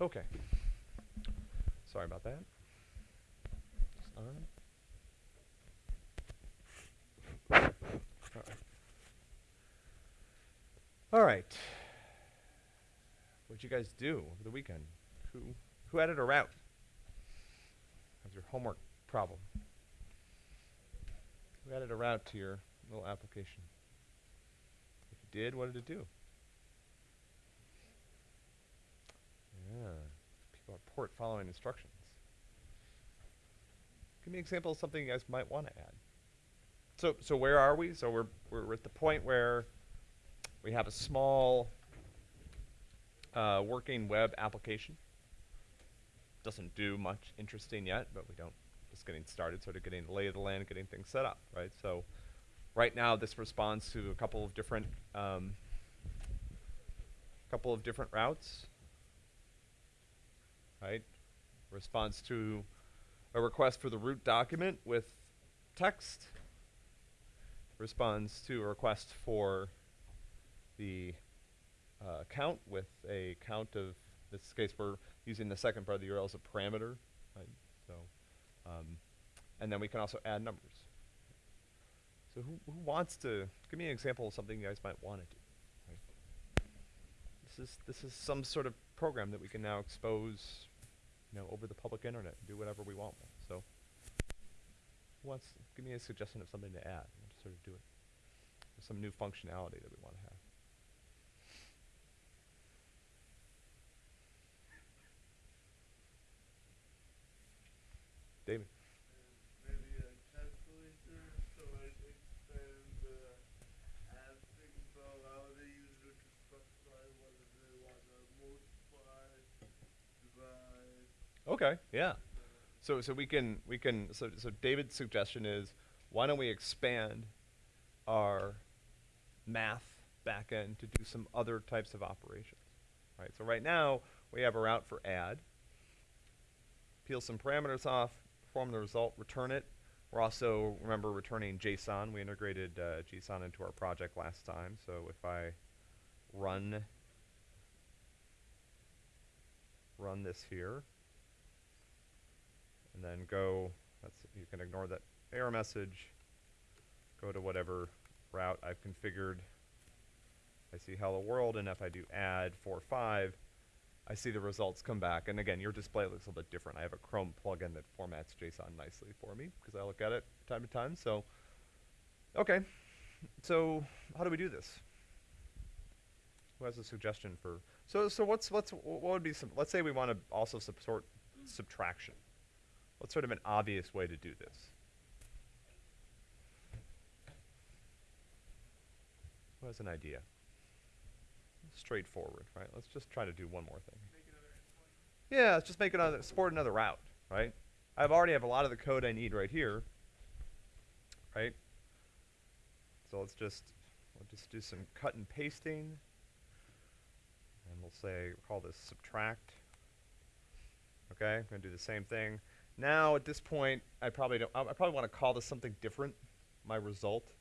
Okay. Sorry about that. Just on. All right. What'd you guys do over the weekend? Who who added a route? How's your homework problem? Who added a route to your little application? If you did, what did it do? Yeah. People are port following instructions. Give me an example of something you guys might want to add. So so where are we? So we're we're at the point where we have a small uh, working web application. Doesn't do much interesting yet, but we don't, just getting started, sort of getting the lay of the land, getting things set up, right? So right now this responds to a couple of different, um, couple of different routes, right? Response to a request for the root document with text, responds to a request for the uh, count with a count of, in this case we're using the second part of the URL as a parameter, right? So, um, and then we can also add numbers. So who, who wants to, give me an example of something you guys might want to do, right? This is, this is some sort of program that we can now expose, you know, over the public internet do whatever we want with. So, who wants, give me a suggestion of something to add, sort of do it. Some new functionality that we want to have. David. maybe a calculator so it expands the add thing to allow the user to specify whether they want to multiply, divide. Okay, yeah. So so we can we can so so David's suggestion is why don't we expand our math backend to do some other types of operations, right? So right now we have a route for add, peel some parameters off, perform the result, return it. We're also remember returning JSON. We integrated uh, JSON into our project last time. So if I run run this here and then go, that's, you can ignore that error message, go to whatever route I've configured. I see hello world, and if I do add 4, 5, I see the results come back. And again, your display looks a little bit different. I have a Chrome plugin that formats JSON nicely for me, because I look at it time to time, so, okay. So, how do we do this? Who has a suggestion for, so, so what's, what's, what would be some, let's say we want to also support subtraction. What's sort of an obvious way to do this? Who has an idea? Straightforward, right? Let's just try to do one more thing. Yeah, let's just make another, support another route, right? I've already have a lot of the code I need right here, right? So let's just, we'll just do some cut and pasting. And we'll say, call this subtract. Okay, I'm gonna do the same thing. Now at this point, I probably don't, I probably wanna call this something different, my result.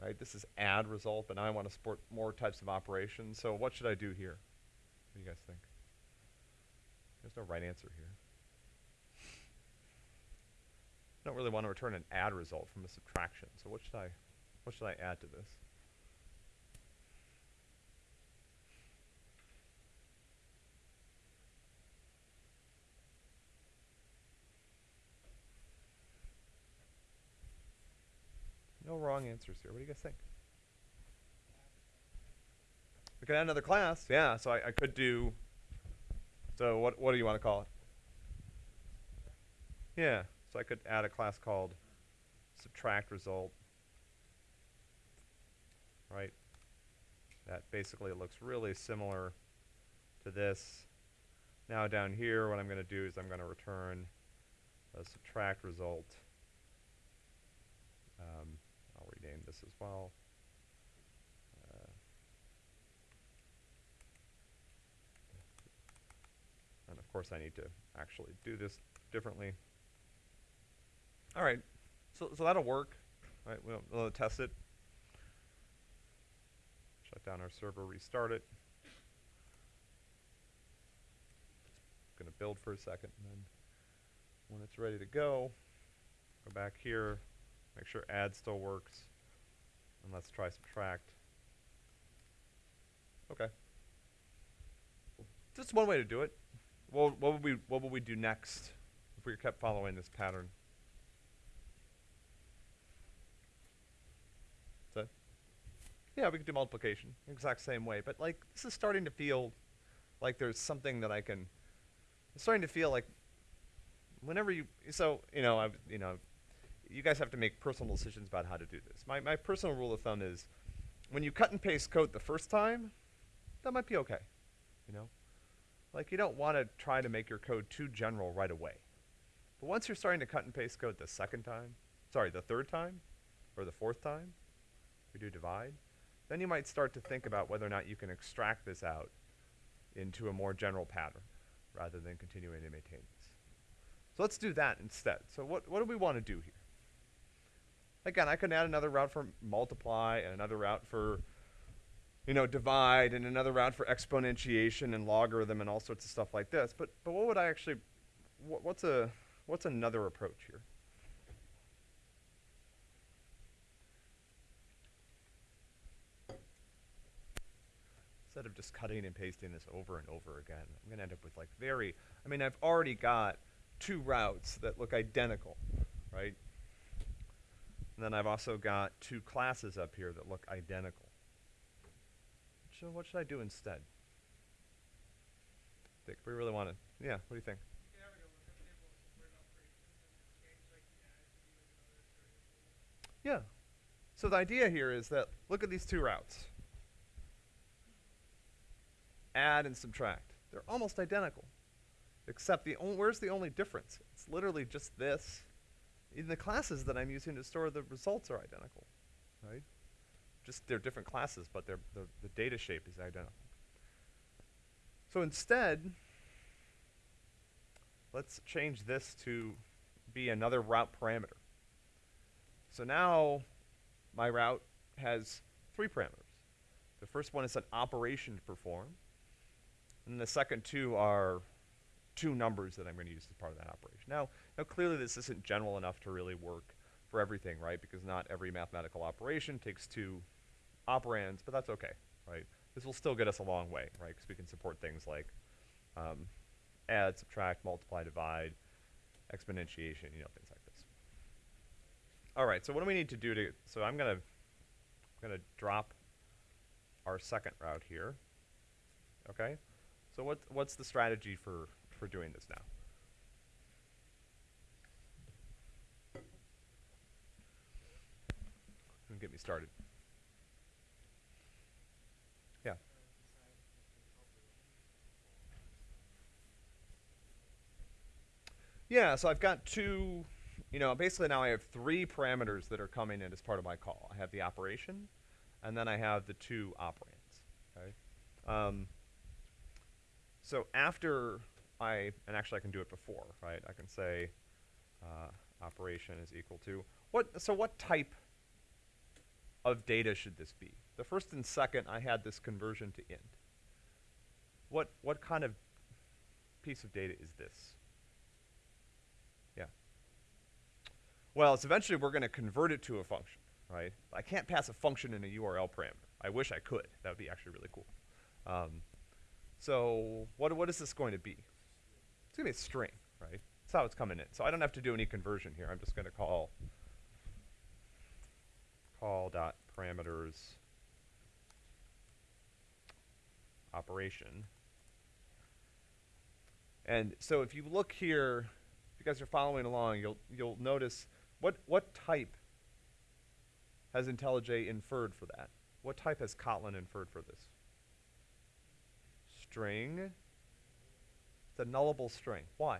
Right, this is add result, but now I wanna support more types of operations, so what should I do here? What do you guys think? There's no right answer here. I don't really wanna return an add result from a subtraction, so what should I, what should I add to this? No wrong answers here. What do you guys think? We could add another class. Yeah, so I, I could do. So what what do you want to call it? Yeah, so I could add a class called subtract result. Right. That basically looks really similar to this. Now down here, what I'm going to do is I'm going to return a subtract result. Um, rename this as well. Uh, and of course I need to actually do this differently. All right, so, so that'll work. Right, we'll, we'll test it. Shut down our server, restart it. It's gonna build for a second, and then when it's ready to go, go back here, make sure add still works, and let's try subtract. Okay. Just one way to do it. Well, what would we what would we do next if we kept following this pattern? That? Yeah, we could do multiplication, exact same way. But like, this is starting to feel like there's something that I can. It's starting to feel like whenever you so you know I you know you guys have to make personal decisions about how to do this. My my personal rule of thumb is when you cut and paste code the first time, that might be okay. You know, like you don't want to try to make your code too general right away. But once you're starting to cut and paste code the second time, sorry, the third time, or the fourth time, we do divide, then you might start to think about whether or not you can extract this out into a more general pattern rather than continuing to maintain this. So let's do that instead. So what, what do we want to do here? Again, I can add another route for multiply and another route for, you know, divide and another route for exponentiation and logarithm and all sorts of stuff like this. But, but what would I actually, wh- what's a, what's another approach here? instead of just cutting and pasting this over and over again, I'm going to end up with like very, I mean, I've already got two routes that look identical, right? And then I've also got two classes up here that look identical. So what should I do instead? Think we really want to, yeah, what do you think? Yeah. So the idea here is that, look at these two routes add and subtract. They're almost identical. Except the where's the only difference? It's literally just this. Even the classes that I'm using to store the results are identical, right? Just they're different classes, but the, the data shape is identical. So instead, let's change this to be another route parameter. So now my route has three parameters. The first one is an operation to perform. And the second two are two numbers that I'm going to use as part of that operation. Now, now, clearly this isn't general enough to really work for everything, right? Because not every mathematical operation takes two operands, but that's okay, right? This will still get us a long way, right? Because we can support things like um, add, subtract, multiply, divide, exponentiation, you know, things like this. All right, so what do we need to do to, so I'm to, I'm to drop our second route here, okay? So what, what's the strategy for, for doing this now? Get me started. Yeah. Yeah, so I've got two, you know, basically now I have three parameters that are coming in as part of my call. I have the operation, and then I have the two operands, okay? Um, so after I, and actually I can do it before, right? I can say uh, operation is equal to, what, so what type of data should this be? The first and second, I had this conversion to int. What, what kind of piece of data is this? Yeah. Well, it's eventually we're going to convert it to a function, right? I can't pass a function in a URL parameter. I wish I could. That would be actually really cool. Um, so what, what is this going to be? It's going to be a string, right? That's how it's coming in. So I don't have to do any conversion here. I'm just going to call call dot parameters operation. And so if you look here, if you guys are following along, you'll you'll notice what what type has IntelliJ inferred for that? What type has Kotlin inferred for this? String. It's a nullable string. Why?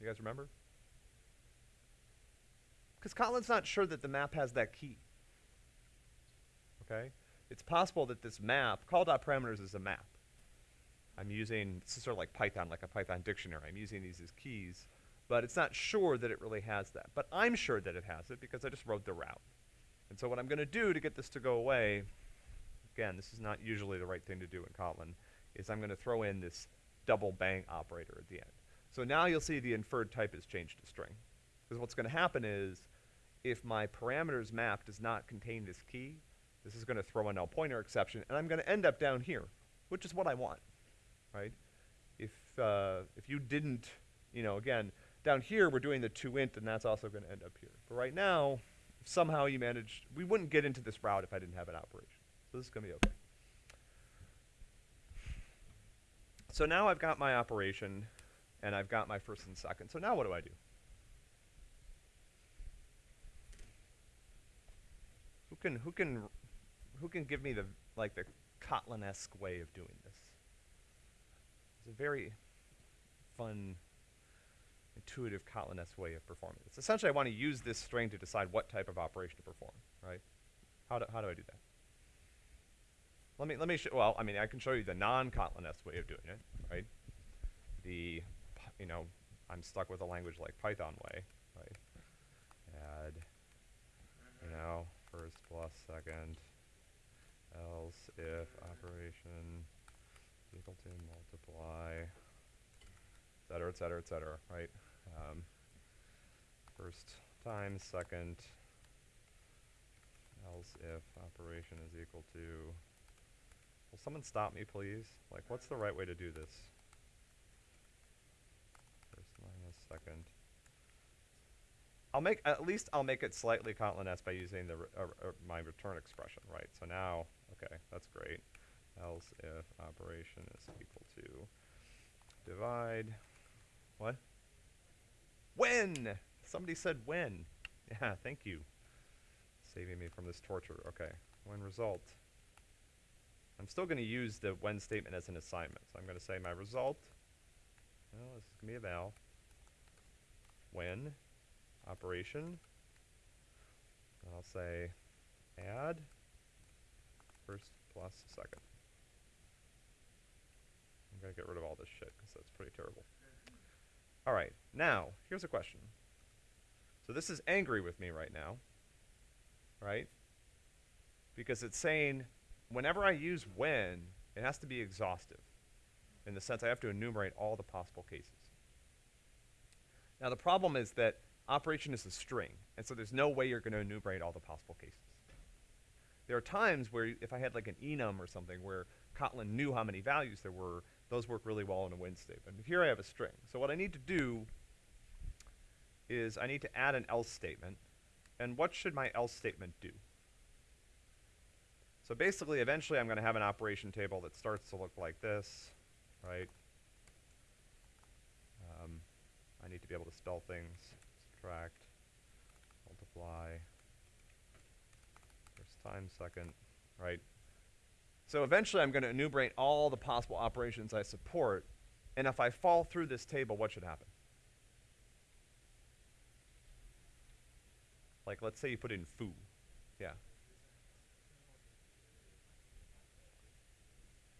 You guys remember? Because Kotlin's not sure that the map has that key. Okay? It's possible that this map, call.parameters is a map. I'm using, this is sort of like Python, like a Python dictionary. I'm using these as keys, but it's not sure that it really has that. But I'm sure that it has it because I just wrote the route. And so what I'm going to do to get this to go away, again, this is not usually the right thing to do in Kotlin, is I'm going to throw in this double bang operator at the end. So now you'll see the inferred type is changed to string. Because what's going to happen is, if my parameters map does not contain this key, this is going to throw a null pointer exception, and I'm going to end up down here, which is what I want, right? If, uh, if you didn't, you know, again, down here we're doing the two int, and that's also going to end up here. But right now, somehow you managed, we wouldn't get into this route if I didn't have an operation. So this is going to be okay. So now I've got my operation, and I've got my first and second. So now what do I do? Can who can who can give me the like the Kotlin-esque way of doing this? It's a very fun, intuitive Kotlin-esque way of performing this. Essentially, I want to use this string to decide what type of operation to perform, right? How do, how do I do that? Let me, let me, well, I mean, I can show you the non-Kotlin-esque way of doing it, right? The, you know, I'm stuck with a language like Python way, right? Add, you know, first plus second, else if operation equal to multiply, et cetera, et cetera, et cetera, right? Um, first times second, else if operation is equal to, will someone stop me please? Like what's the right way to do this? First minus second. I'll make, at least I'll make it slightly Kotlin-esque by using the, uh, uh, my return expression, right? So now, okay, that's great. Else if operation is equal to divide, what? When! Somebody said when. Yeah, thank you. Saving me from this torture. Okay, when result. I'm still going to use the when statement as an assignment. So I'm going to say my result, well, this is going to be a val, when, operation, I'll say add first plus second. I'm going to get rid of all this shit because that's pretty terrible. All right, now, here's a question. So this is angry with me right now, right? Because it's saying whenever I use when, it has to be exhaustive in the sense I have to enumerate all the possible cases. Now the problem is that operation is a string, and so there's no way you're going to enumerate all the possible cases. There are times where if I had like an enum or something where Kotlin knew how many values there were, those work really well in a when statement. Here I have a string. So what I need to do is I need to add an else statement. And what should my else statement do? So basically, eventually I'm going to have an operation table that starts to look like this, right? Um, I need to be able to spell things. Subtract, multiply, first time, second, right? So eventually I'm going to enumerate all the possible operations I support, and if I fall through this table, what should happen? Like, let's say you put in foo. Yeah.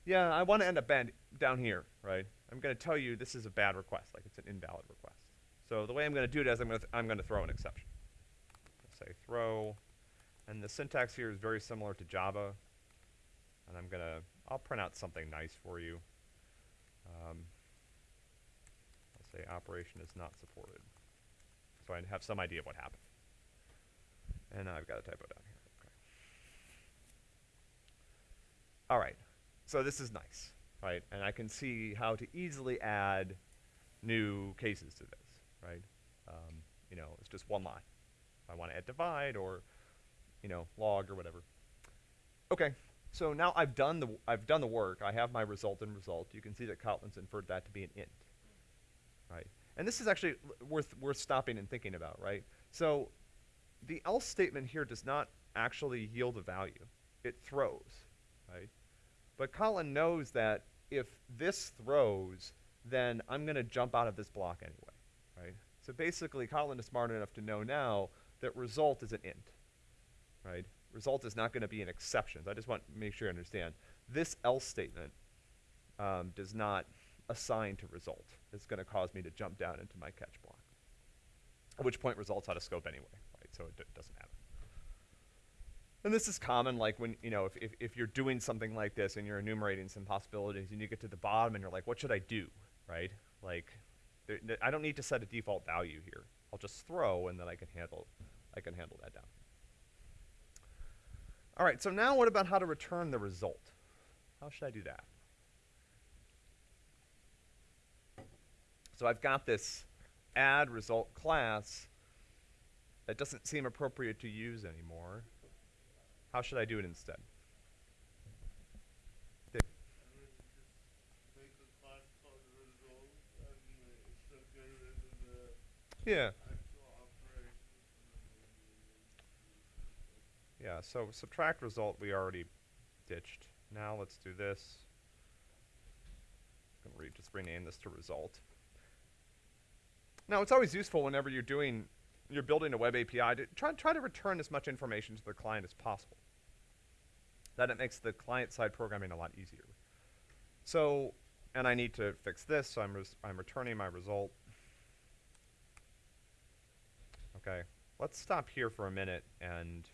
Yeah, I want to end up down here, right? I'm going to tell you this is a bad request, like it's an invalid request. So the way I'm going to do it is I'm going to I'm to throw an exception. Say throw, and the syntax here is very similar to Java. And I'm going to I'll print out something nice for you. Um, I'll say operation is not supported, so I have some idea of what happened. And I've got a typo down here. Okay. All right. So this is nice, right? And I can see how to easily add new cases to this, right? Um, you know, it's just one line. If I want to add divide or, you know, log or whatever. Okay. So now I've done the I've done the work. I have my result and result. You can see that Kotlin's inferred that to be an int, right? And this is actually worth worth stopping and thinking about, right? So the else statement here does not actually yield a value. It throws, right? But Kotlin knows that if this throws, then I'm going to jump out of this block anyway? So basically, Kotlin is smart enough to know now that result is an int, right? Result is not going to be an exception. So I just want to make sure you understand. This else statement um, does not assign to result. It's going to cause me to jump down into my catch block. At which point, results out of scope anyway, right? So it doesn't matter. And this is common, like when, you know, if, if, if you're doing something like this and you're enumerating some possibilities and you get to the bottom and you're like, what should I do, right? Like, there, I don't need to set a default value here. I'll just throw and then I can handle, I can handle that down. All right, so now what about how to return the result? How should I do that? So I've got this add result class that doesn't seem appropriate to use anymore. How should I do it instead? Dave? I would just make a class called result and uh, so get rid of the Yeah. Yeah, so subtract result we already ditched. Now let's do this. I'm Gonna re- just rename this to result. Now it's always useful whenever you're doing, you're building a web API to try, try to return as much information to the client as possible. That it makes the client side programming a lot easier. So, and I need to fix this, so I'm, I'm returning my result. Okay, let's stop here for a minute and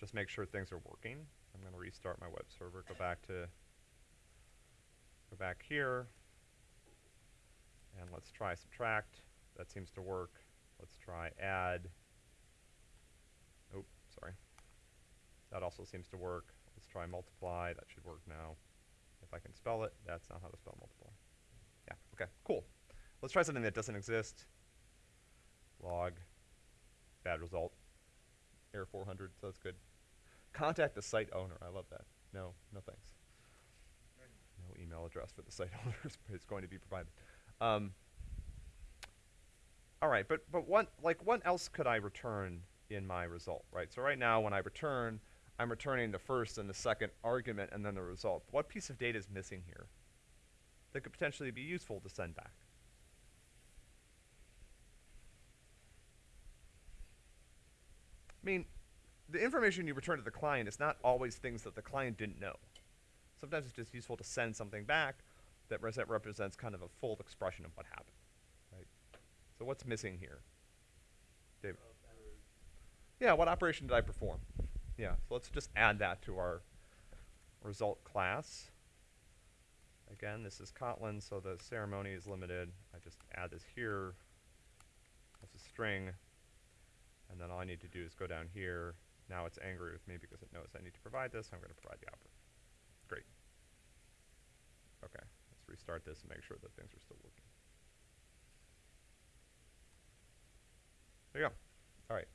just make sure things are working. I'm gonna restart my web server, go back to, go back here, and let's try subtract. That seems to work. Let's try add. Oh, sorry. That also seems to work. Let's try multiply. That should work now. If I can spell it, that's not how to spell multiply. Yeah, okay, cool. Let's try something that doesn't exist. Log, bad result. Error 400, so that's good. Contact the site owner. I love that. No, no thanks. No email address for the site owner is, going to be provided. Um, all right, but but what like what else could I return in my result, right? So right now when I return, I'm returning the first and the second argument and then the result. What piece of data is missing here that could potentially be useful to send back? I mean, the information you return to the client is not always things that the client didn't know. Sometimes it's just useful to send something back that res- that represents kind of a full expression of what happened, right? So what's missing here? David? Uh, yeah, what operation did I perform? Yeah, so let's just add that to our result class. Again, this is Kotlin, so the ceremony is limited. I just add this here as a string, and then all I need to do is go down here. Now it's angry with me because it knows I need to provide this. I'm going to provide the output. Great. Okay, let's restart this and make sure that things are still working. There you go. All right.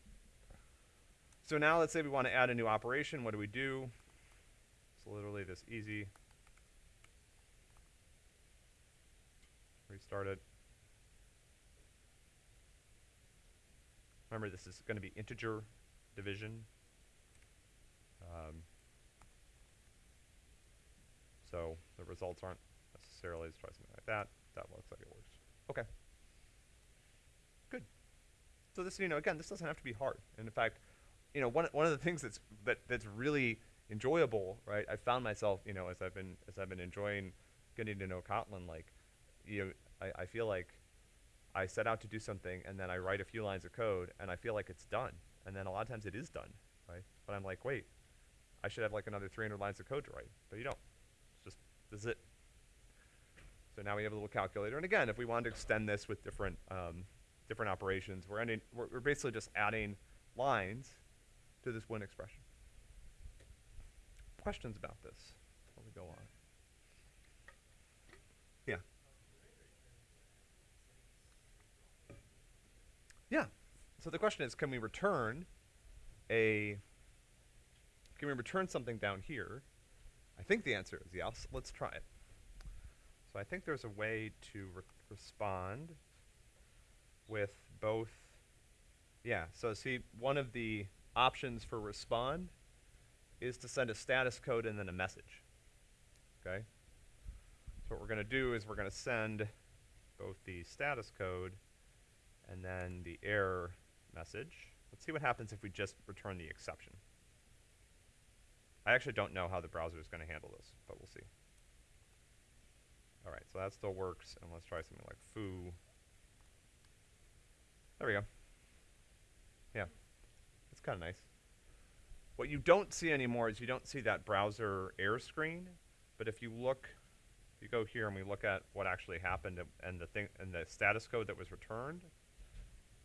So now let's say we want to add a new operation. What do we do? It's literally this easy. Restart it. Remember, this is going to be integer division. Um, so the results aren't necessarily, let's try something like that. That looks like it works. Okay. Good. So this, you know, again, this doesn't have to be hard. And in fact, you know, one, one of the things that's, that, that's really enjoyable, right? I found myself, you know, as I've been, as I've been enjoying getting to know Kotlin, like, you know, I, I feel like I set out to do something and then I write a few lines of code and I feel like it's done. And then a lot of times it is done, right? But I'm like, wait, I should have like another 300 lines of code to write. But you don't. It's just, this is it. So now we have a little calculator. And again, if we wanted to extend this with different, um, different operations, we're, ending, we're, we're basically just adding lines to this one expression. Questions about this before we go on? Yeah. Yeah. So the question is, can we return a, can we return something down here? I think the answer is yes. Let's try it. So I think there's a way to re- respond with both. Yeah, so see, one of the options for respond is to send a status code and then a message. Okay? So what we're going to do is we're going to send both the status code and then the error message. Let's see what happens if we just return the exception. I actually don't know how the browser is going to handle this, but we'll see. All right, so that still works, and let's try something like foo. There we go. Yeah, it's kind of nice. What you don't see anymore is you don't see that browser error screen, but if you look, if you go here and we look at what actually happened and- and the thing, and the status code that was returned,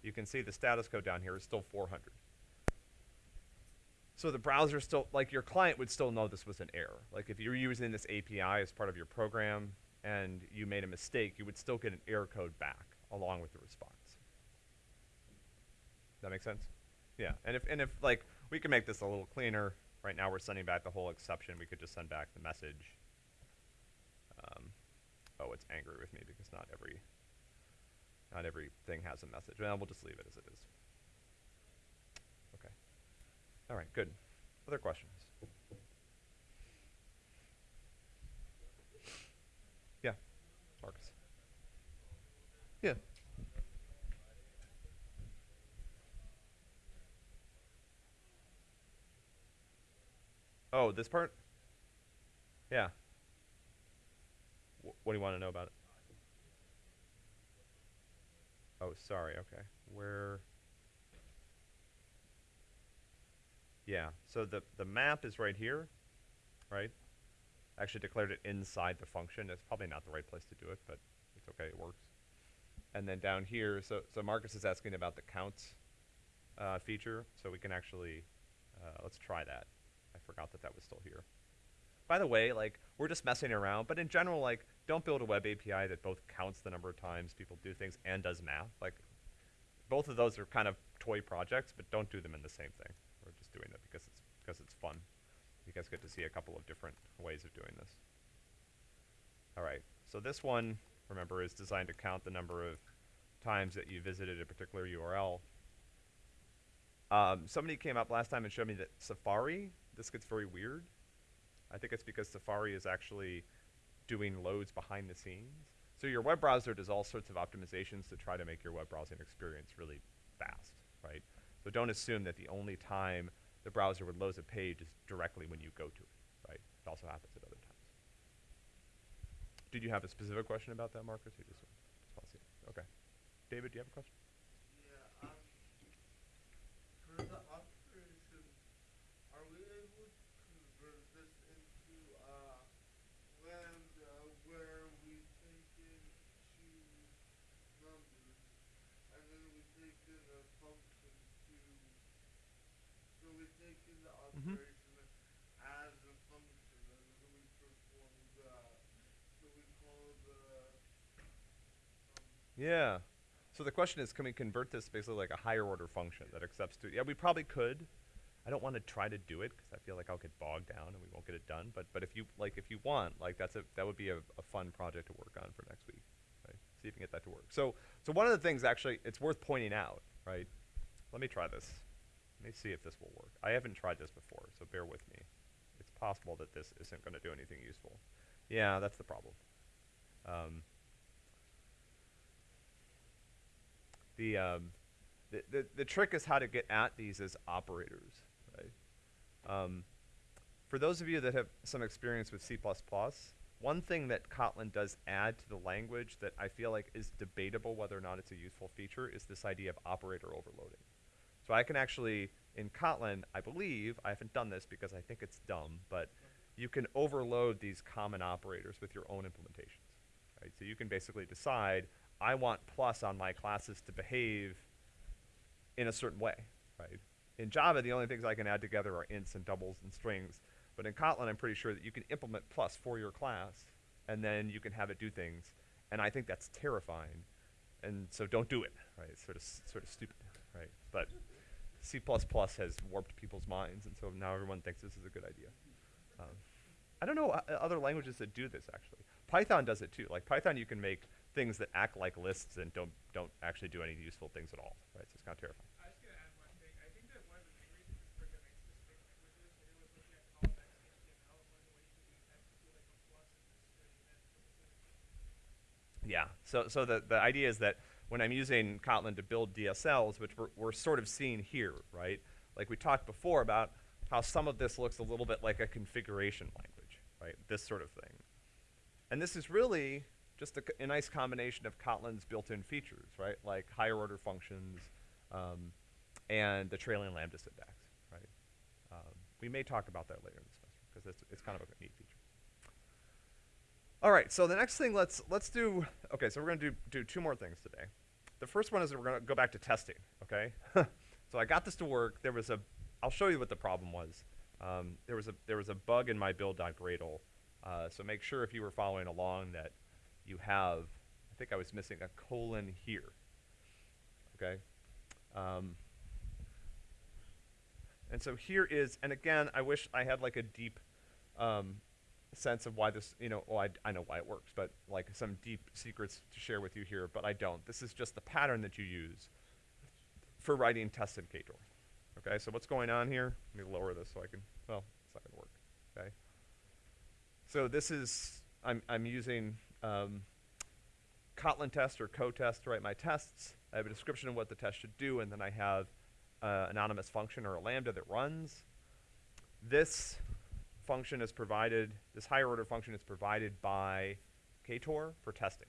you can see the status code down here is still four hundred. So the browser still, like your client would still know this was an error. Like if you're using this API as part of your program and you made a mistake, you would still get an error code back along with the response. That make sense? Yeah, and if, and if, like, we can make this a little cleaner, right now we're sending back the whole exception, we could just send back the message. Um, oh, it's angry with me because not every, not everything has a message, well, we'll just leave it as it is. Okay. All right, good. Other questions? Yeah, Marcus. Yeah. Oh, this part? Yeah. Wh- what do you want to know about it? Oh, sorry. Okay. Where? Yeah. So the the map is right here, right? Actually declared it inside the function. It's probably not the right place to do it, but it's okay. It works. And then down here, so so Marcus is asking about the counts uh, feature. So we can actually uh, let's try that. I forgot that that was still here. By the way, like we're just messing around, but in general, like don't build a web API that both counts the number of times people do things and does math. Like both of those are kind of toy projects, but don't do them in the same thing. We're just doing it because it's because it's fun. You guys get to see a couple of different ways of doing this. All right, so this one, remember, is designed to count the number of times that you visited a particular URL. Um, somebody came up last time and showed me that Safari, this gets very weird. I think it's because Safari is actually doing loads behind the scenes. So your web browser does all sorts of optimizations to try to make your web browsing experience really fast, right? So don't assume that the only time the browser would load a page is directly when you go to it, right? It also happens at other times. Did you have a specific question about that, Marcus? Or just, just? Okay. David, do you have a question? Yeah, um, for the operation, are we able to convert this into, uh, lambda where we take in two numbers and then we take in a function to, so we take in the Mhm. operation as a function and then we perform the, so we call the, um, Yeah. So the question is, can we convert this basically like a higher order function that accepts two? Yeah, we probably could. I don't want to try to do it because I feel like I'll get bogged down and we won't get it done. But but if you like, if you want, like that's a that would be a, a fun project to work on for next week. Right? See if you can get that to work. So so one of the things actually, it's worth pointing out, right? Let me try this. Let me see if this will work. I haven't tried this before, so bear with me. It's possible that this isn't going to do anything useful. Yeah, that's the problem. Um, the, um, the, the, the trick is how to get at these as operators, right? Um, for those of you that have some experience with C++, one thing that Kotlin does add to the language that I feel like is debatable whether or not it's a useful feature is this idea of operator overloading. So I can actually, in Kotlin, I believe, I haven't done this because I think it's dumb, but you can overload these common operators with your own implementations, right? So you can basically decide, I want plus on my classes to behave in a certain way, right? In Java, the only things I can add together are ints and doubles and strings. But in Kotlin, I'm pretty sure that you can implement plus for your class, and then you can have it do things. And I think that's terrifying. And so don't do it, right? It's sort of, sort of stupid, right? But C++ has warped people's minds, and so now everyone thinks this is a good idea. Um, I don't know uh, other languages that do this, actually. Python does it too. Like Python, you can make things that act like lists and don't, don't actually do any useful things at all, right? So it's kind of terrifying. I was gonna add one thing. I think that one of the main reasons for the makes specific languages, maybe was looking at callbacks in HTML, one of the ways to do that to do like a plus is to study that specifically. Yeah. So so the the idea is that when I'm using Kotlin to build DSLs, which we're, we're sort of seeing here, right? Like we talked before about how some of this looks a little bit like a configuration language, right? This sort of thing. And this is really just a nice combination of Kotlin's built-in features, right? Like higher order functions um, and the trailing lambda syntax, right? Um, We may talk about that later in the semester because it's, it's kind of a neat feature. All right, so the next thing let's let's do. Okay, so we're gonna do do two more things today. The first one is that we're gonna go back to testing. Okay, so I got this to work. There was a. I'll show you what the problem was. Um, there was a there was a bug in my build.gradle. Uh, so make sure if you were following along that you have. I think I was missing a colon here. Okay. Um, and so here is, and again, I wish I had like a deep um, sense of why this, you know, well, I, I know why it works, but like some deep secrets to share with you here, but I don't. This is just the pattern that you use for writing tests in Ktor. Okay, so what's going on here? Let me lower this so I can, well, it's not gonna work, okay? So this is, I'm, I'm using um, Kotlin test or Kotest to write my tests. I have a description of what the test should do, and then I have uh, anonymous function or a lambda that runs. This function is provided, this higher order function is provided by Ktor for testing.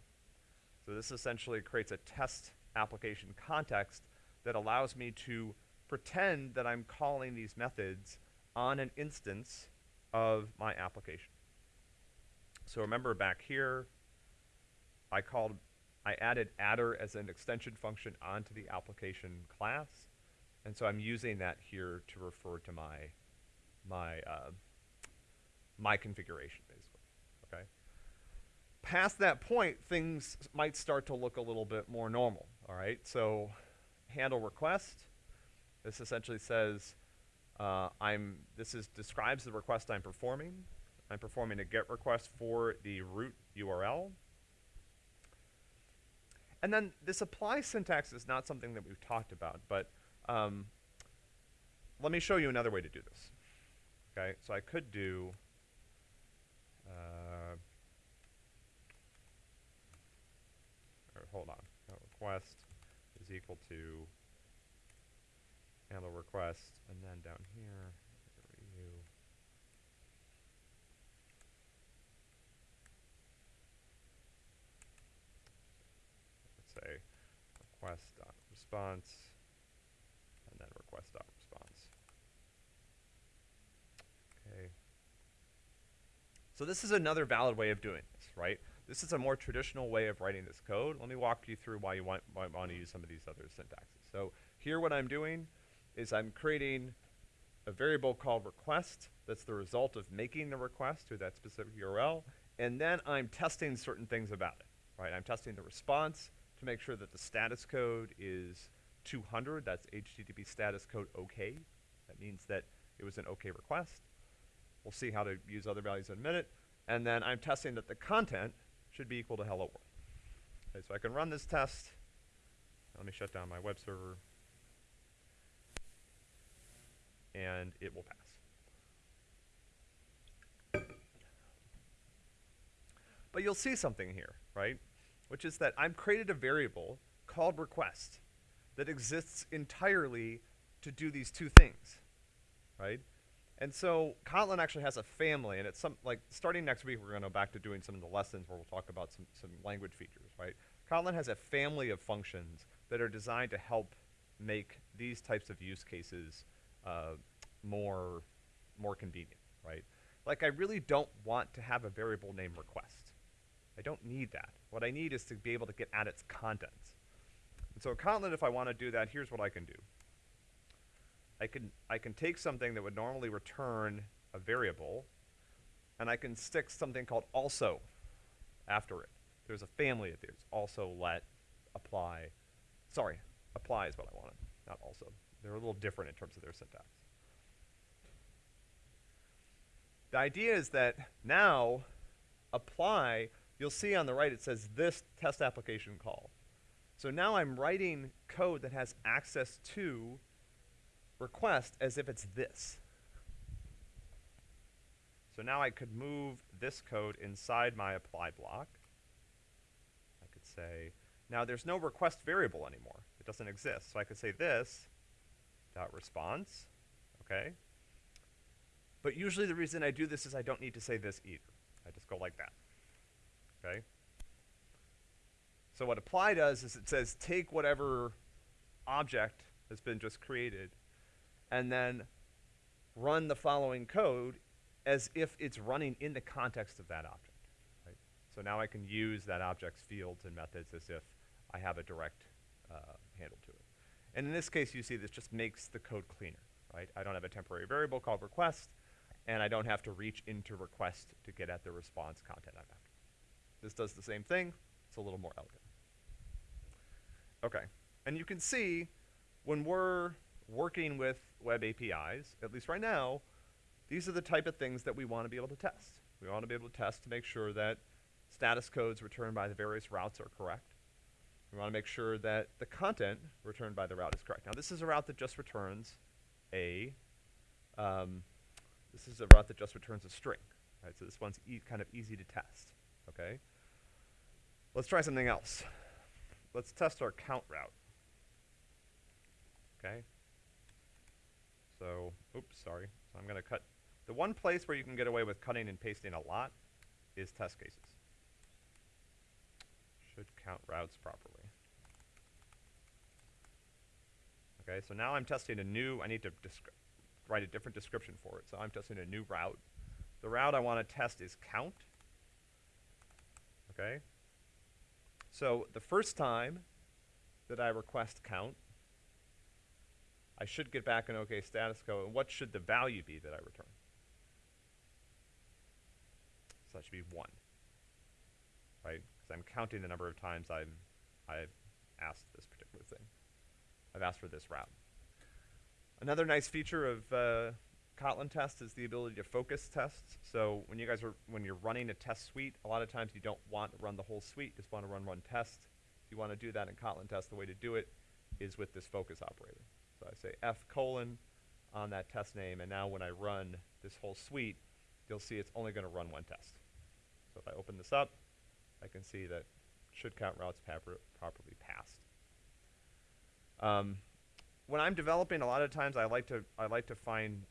So this essentially creates a test application context that allows me to pretend that I'm calling these methods on an instance of my application. So remember back here, I called, I added adder as an extension function onto the application class. And so I'm using that here to refer to my, my, uh, my configuration, basically, okay? Past that point, things might start to look a little bit more normal, all right? So handle request, this essentially says, uh, I'm, this is, describes the request I'm performing. I'm performing a GET request for the root URL. And then this apply syntax is not something that we've talked about, but um, let me show you another way to do this. Okay, so I could do, uh, hold on, uh, request is equal to handle request, and then down here, review. Let's say request dot response, and then request dot response. Okay. So this is another valid way of doing this, right? This is a more traditional way of writing this code. Let me walk you through why you want, might want to use some of these other syntaxes. So here what I'm doing is I'm creating a variable called request that's the result of making the request to that specific URL, and then I'm testing certain things about it, right? I'm testing the response to make sure that the status code is 200, that's HTTP status code OK. That means that it was an OK request. We'll see how to use other values in a minute. And then I'm testing that the content should be equal to hello world. Okay, so I can run this test. Let me shut down my web server. And it will pass. But you'll see something here, right? Which is that I've created a variable called request that exists entirely to do these two things, right? And so Kotlin actually has a family, and it's some like starting next week we're going to go back to doing some of the lessons where we'll talk about some some language features, right? Kotlin has a family of functions that are designed to help make these types of use cases uh, more more convenient, right? Like I really don't want to have a variable named request. I don't need that. What I need is to be able to get at its contents. And so in Kotlin, if I want to do that, here's what I can do. I can I can take something that would normally return a variable, and I can stick something called also after it. There's a family of these. Also, let, apply. Sorry, apply is what I wanted, not also. They're a little different in terms of their syntax. The idea is that now apply, you'll see on the right it says this test application call. So now I'm writing code that has access to request as if it's this. So now I could move this code inside my apply block. I could say, now there's no request variable anymore. It doesn't exist. So I could say this dot response, okay? But usually the reason I do this is I don't need to say this either. I just go like that, okay? So what apply does is it says take whatever object has been just created and then run the following code as if it's running in the context of that object. Right? So now I can use that object's fields and methods as if I have a direct uh, handle to it. And in this case, you see this just makes the code cleaner, right? I don't have a temporary variable called request, and I don't have to reach into request to get at the response content I'm after. This does the same thing, it's a little more elegant. Okay, and you can see when we're working with web APIs, at least right now, these are the type of things that we want to be able to test. We want to be able to test to make sure that status codes returned by the various routes are correct. We want to make sure that the content returned by the route is correct. Now, this is a route that just returns a, um, this is a route that just returns a string, right? So this one's e kind of easy to test, okay? Let's try something else. Let's test our count route. Okay? So, oops, sorry. So I'm going to cut. The one place where you can get away with cutting and pasting a lot is test cases. Should count routes properly. Okay, so now I'm testing a new, I need to write a different description for it. So I'm testing a new route. The route I want to test is count. Okay? So the first time that I request count, I should get back an OK status code. And what should the value be that I return? So that should be 1. Right? Because I'm counting the number of times I'm, I've asked this particular thing. I've asked for this route. Another nice feature of uh, Kotlin tests is the ability to focus tests. So when you guys are when you're running a test suite, a lot of times you don't want to run the whole suite, just want to run one test. If you want to do that in Kotlin test, the way to do it is with this focus operator. So I say f colon on that test name, and now when I run this whole suite, you'll see it's only going to run one test. So if I open this up, I can see that should count routes properly passed. Um, when I'm developing, a lot of times I like to I like to find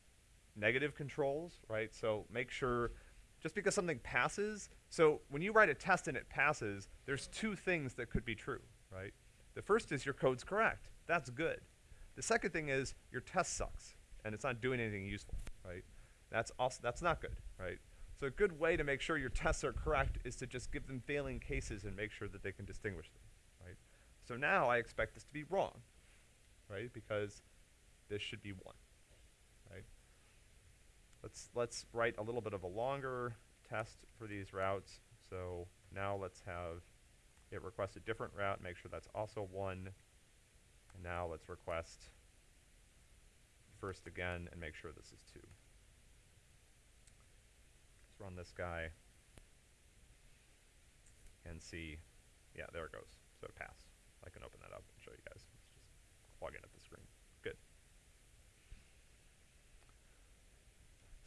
negative controls, right? So make sure just because something passes, so when you write a test and it passes, there's two things that could be true, right? The first is your code's correct. That's good. The second thing is your test sucks and it's not doing anything useful, right? That's also that's not good, right? So a good way to make sure your tests are correct is to just give them failing cases and make sure that they can distinguish them, right? So now I expect this to be wrong, right? Because this should be one? Let's let's write a little bit of a longer test for these routes. So now let's have it request a different route, make sure that's also one. And now let's request first again and make sure this is two. Let's run this guy and see. Yeah, there it goes. So it passed. I can open that up and show you guys. Let's just plug in at the screen. Good.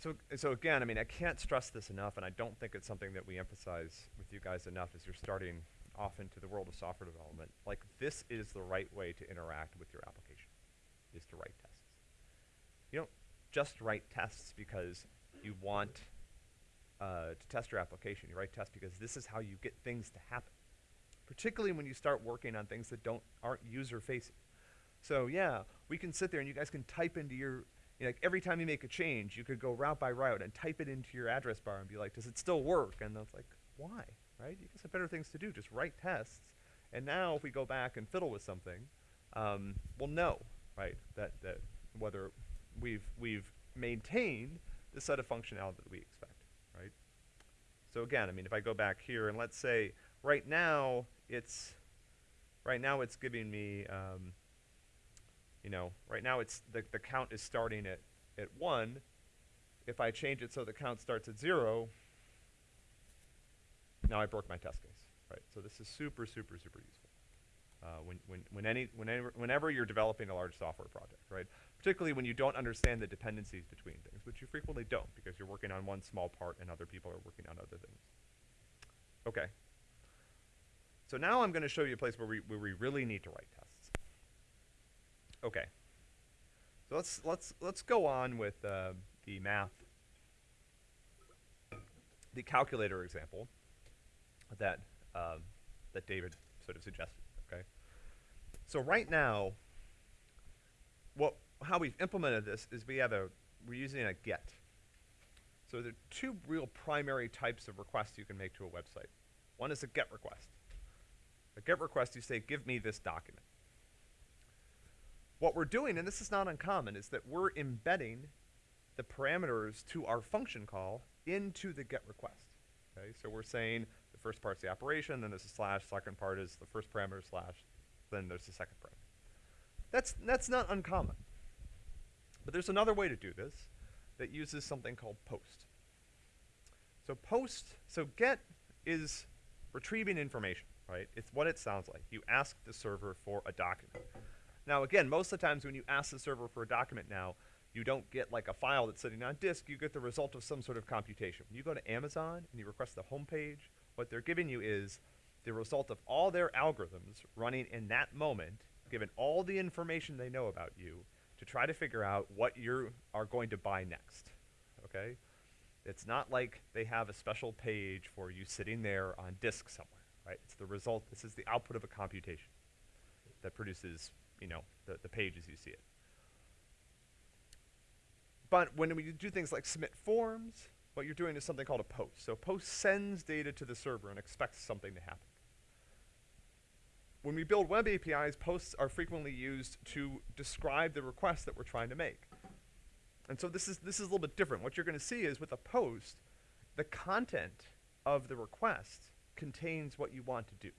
So, so again, I mean, I can't stress this enough, and I don't think it's something that we emphasize with you guys enough as you're starting off into the world of software development. Like, this is the right way to interact with your application, is to write tests. You don't just write tests because you want uh, to test your application. You write tests because this is how you get things to happen, particularly when you start working on things that don't aren't user-facing. So yeah, we can sit there and you guys can type into your you know, like every time you make a change, you could go route by route and type it into your address bar and be like, does it still work? And it's like, why? Right? You guys have better things to do. Just write tests. And now if we go back and fiddle with something, um, we'll know, right, that, that whether we've, we've maintained the set of functionality that we expect, right? So again, I mean, if I go back here and let's say right now it's, right now it's giving me, um, you know, right now it's the, the count is starting at, at one. If I change it so the count starts at zero, now I broke my test case, right? So this is super, super, super useful. Uh, when, when, when any, whenever, whenever you're developing a large software project, right? Particularly when you don't understand the dependencies between things, which you frequently don't because you're working on one small part and other people are working on other things. Okay. So now I'm going to show you a place where we, where we really need to write tests. Okay. So let's let's let's go on with uh, the math, the calculator example that um, that David sort of suggested. Okay. So right now, what how we've implemented this is we have a we're using a get. So there are two real primary types of requests you can make to a website. One is a get request. A get request, you say, give me this document. What we're doing, and this is not uncommon, is that we're embedding the parameters to our function call into the get request. Okay, so we're saying the first part's the operation, then there's a slash, second part is the first parameter slash, then there's the second parameter. That's, that's not uncommon. But there's another way to do this that uses something called post. So post, so get is retrieving information, right? It's what it sounds like. You ask the server for a document. Now again, most of the times when you ask the server for a document now, you don't get like a file that's sitting on disk, you get the result of some sort of computation. When you go to Amazon and you request the home page, what they're giving you is the result of all their algorithms running in that moment, given all the information they know about you, to try to figure out what you are going to buy next. Okay? It's not like they have a special page for you sitting there on disk somewhere, right? It's the result, this is the output of a computation that produces, you know, the, the page as you see it. But when we do things like submit forms, what you're doing is something called a post. So a post sends data to the server and expects something to happen. When we build web APIs, posts are frequently used to describe the request that we're trying to make. And so this is this is a little bit different. What you're going to see is with a post, the content of the request contains what you want to do.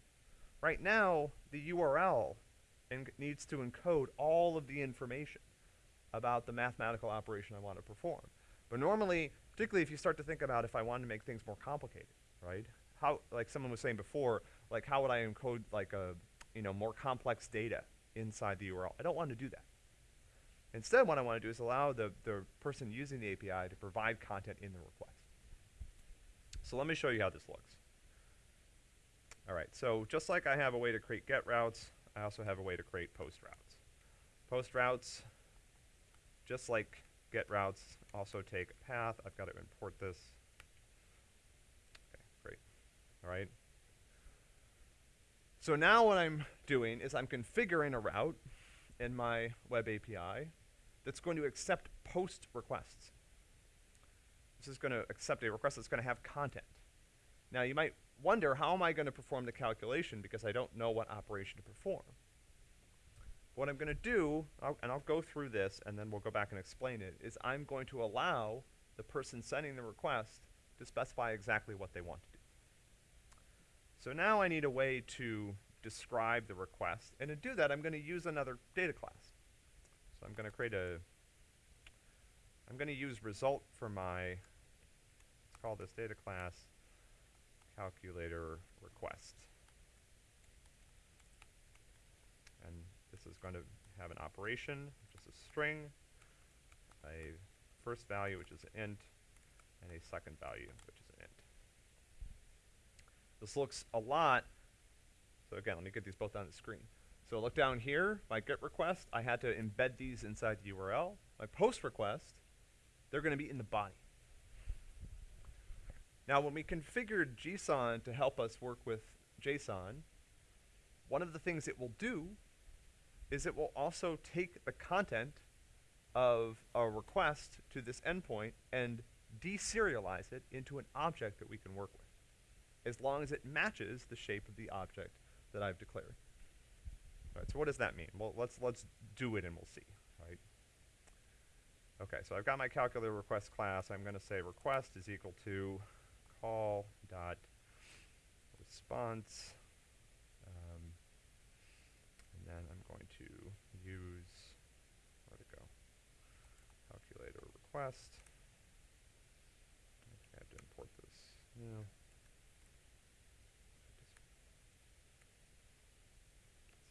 Right now, the URL en- needs to encode all of the information about the mathematical operation I want to perform. But normally, particularly if you start to think about if I wanted to make things more complicated, right? How, like someone was saying before, like how would I encode like a, you know, more complex data inside the URL? I don't want to do that. Instead, what I want to do is allow the, the person using the API to provide content in the request. So let me show you how this looks. All right, so just like I have a way to create get routes, I also have a way to create post routes. Post routes, just like get routes, also take a path. I've got to import this. Okay, great. All right. So now what I'm doing is I'm configuring a route in my web API that's going to accept post requests. This is going to accept a request that's going to have content. Now you might wonder, how am I going to perform the calculation because I don't know what operation to perform? What I'm going to do, I'll, and I'll go through this and then we'll go back and explain it, is I'm going to allow the person sending the request to specify exactly what they want to do. So now I need a way to describe the request, and to do that I'm going to use another data class. So I'm going to create a, I'm going to use result for my, let's call this data class calculator request. And this is going to have an operation, is a string, a first value, which is an int, and a second value, which is an int. This looks a lot, so again, let me get these both on the screen. So look down here, my GET request, I had to embed these inside the URL. My POST request, they're going to be in the body. Now, when we configured Gson to help us work with JSON, one of the things it will do is it will also take the content of a request to this endpoint and deserialize it into an object that we can work with, as long as it matches the shape of the object that I've declared. All right, so what does that mean? Well, let's let's do it and we'll see, right? Okay, so I've got my calculator request class. I'm going to say request is equal to call dot response, um, and then I'm going to use where to go calculator request. I have to import this. Yeah.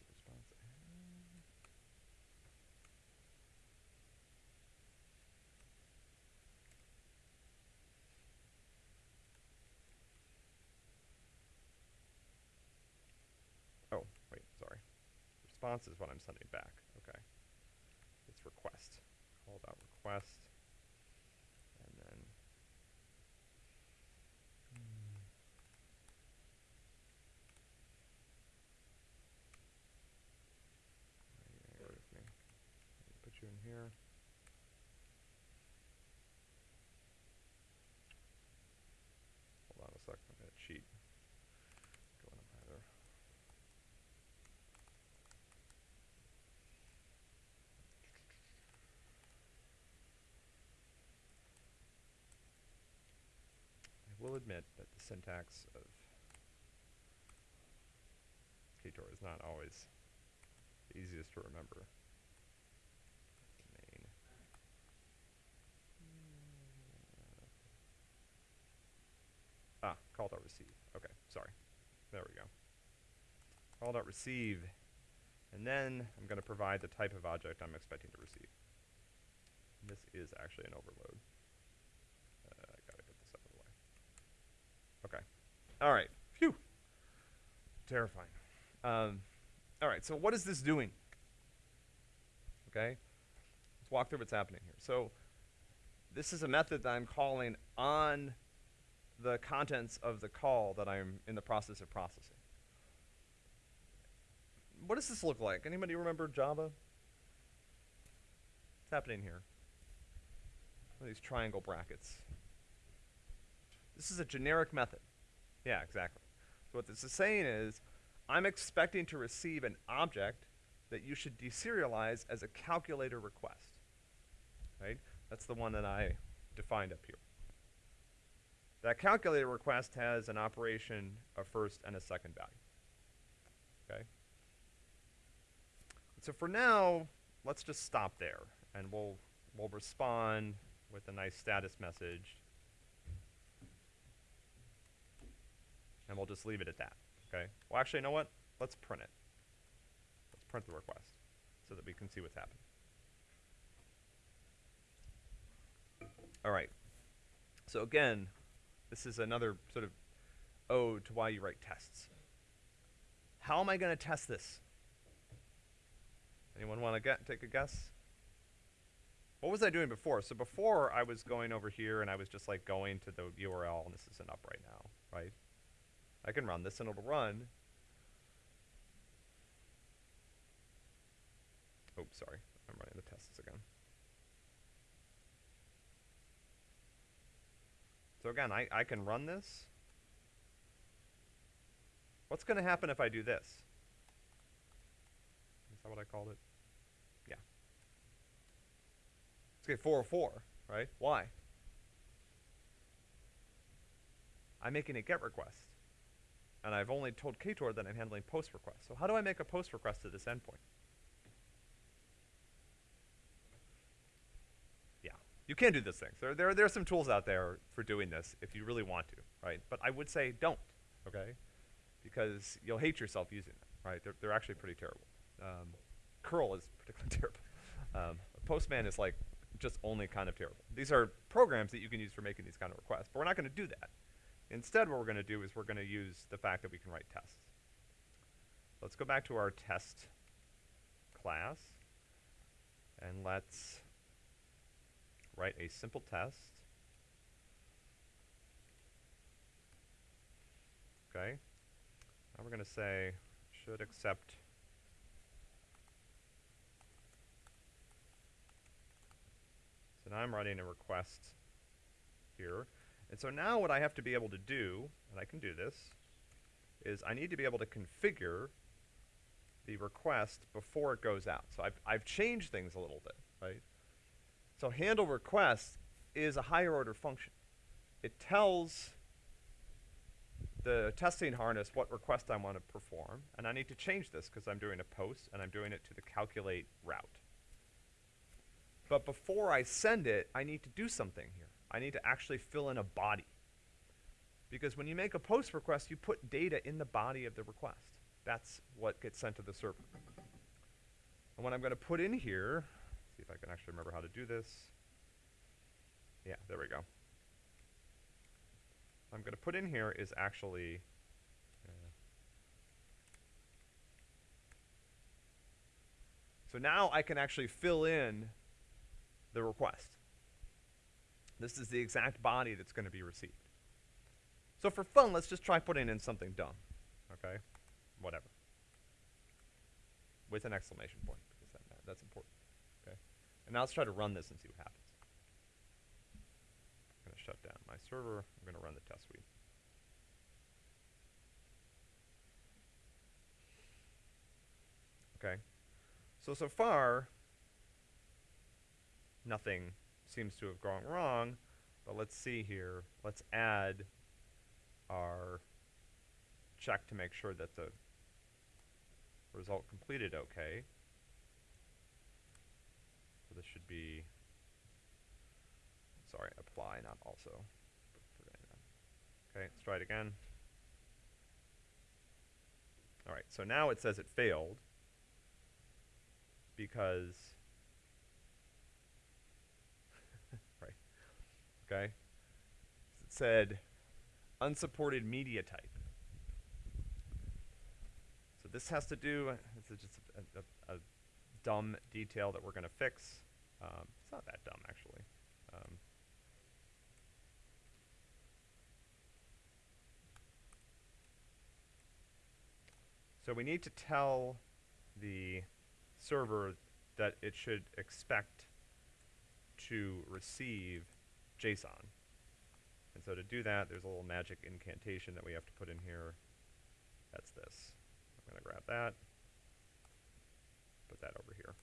Response. Oh, wait, sorry. Response is what I'm sending back. Okay. It's request. Call dot request. And then hmm. Why are you angry with me? Let me Put you in here. will admit that the syntax of Ktor is not always the easiest to remember. Main. Ah, call dot receive. Okay, sorry. There we go. Call dot receive. And then I'm going to provide the type of object I'm expecting to receive. And this is actually an overload. Uh, I gotta get this out of the way. Okay. All right. Phew. Terrifying. Um, all right. So what is this doing? Okay. Let's walk through what's happening here. So this is a method that I'm calling on the contents of the call that I'm in the process of processing. What does this look like? Anybody remember Java? What's happening here? These triangle brackets? This is a generic method. Yeah, exactly. So what this is saying is, I'm expecting to receive an object that you should deserialize as a calculator request. Right? That's the one that I defined up here. That calculator request has an operation, a first and a second value. Okay? So for now, let's just stop there and we'll we'll respond with a nice status message. And we'll just leave it at that. Okay? Well actually you know what? Let's print it. Let's print the request so that we can see what's happening. Alright. So again, this is another sort of ode to why you write tests. How am I going to test this? Anyone want to get take a guess? What was I doing before? So before I was going over here and I was just like going to the URL and this isn't up right now, right? I can run this and it'll run. Oh, sorry. I'm running the tests again. So again, I, I can run this. What's going to happen if I do this? Is that what I called it? Yeah. Let's get 404, right? Why? I'm making a GET request. And I've only told Ktor that I'm handling POST requests. So how do I make a POST request to this endpoint? Yeah. You can do these things. There, there, there are some tools out there for doing this if you really want to, right? But I would say don't, okay? Because you'll hate yourself using them, right? They're, they're actually pretty terrible. Um, curl is particularly terrible. Um, Postman is like just only kind of terrible. These are programs that you can use for making these kind of requests, but we're not going to do that. Instead, what we're going to do is we're going to use the fact that we can write tests. Let's go back to our test class, and let's write a simple test. Okay. Now we're going to say should accept So now I'm writing a request here. And so now what I have to be able to do, and I can do this, is I need to be able to configure the request before it goes out. So I've, I've changed things a little bit, right? So handle request is a higher order function. It tells the testing harness what request I want to perform, and I need to change this because I'm doing a post and I'm doing it to the calculate route. But before I send it, I need to do something here. I need to actually fill in a body. Because when you make a post request, you put data in the body of the request. That's what gets sent to the server. And what I'm going to put in here, see if I can actually remember how to do this. Yeah, there we go. I'm going to put in here is actually uh, So now I can actually fill in the request. This is the exact body that's going to be received. So for fun, let's just try putting in something dumb. Okay? Whatever. With an exclamation point, because that, that's important. Okay? And now let's try to run this and see what happens. I'm going to shut down my server. I'm going to run the test suite. Okay? So, so far, nothing seems to have gone wrong, but let's see here. Let's add our check to make sure that the result completed okay. So this should be, sorry, apply, not also. Okay, let's try it again. All right, so now it says it failed because, right, okay? It said unsupported media type. So this has to do, this is just a, a, a dumb detail that we're gonna fix. Um, it's not that dumb, actually. Um, so we need to tell the server that it should expect to receive JSON. And so to do that, there's a little magic incantation that we have to put in here. That's this. I'm gonna grab that. Put that over here.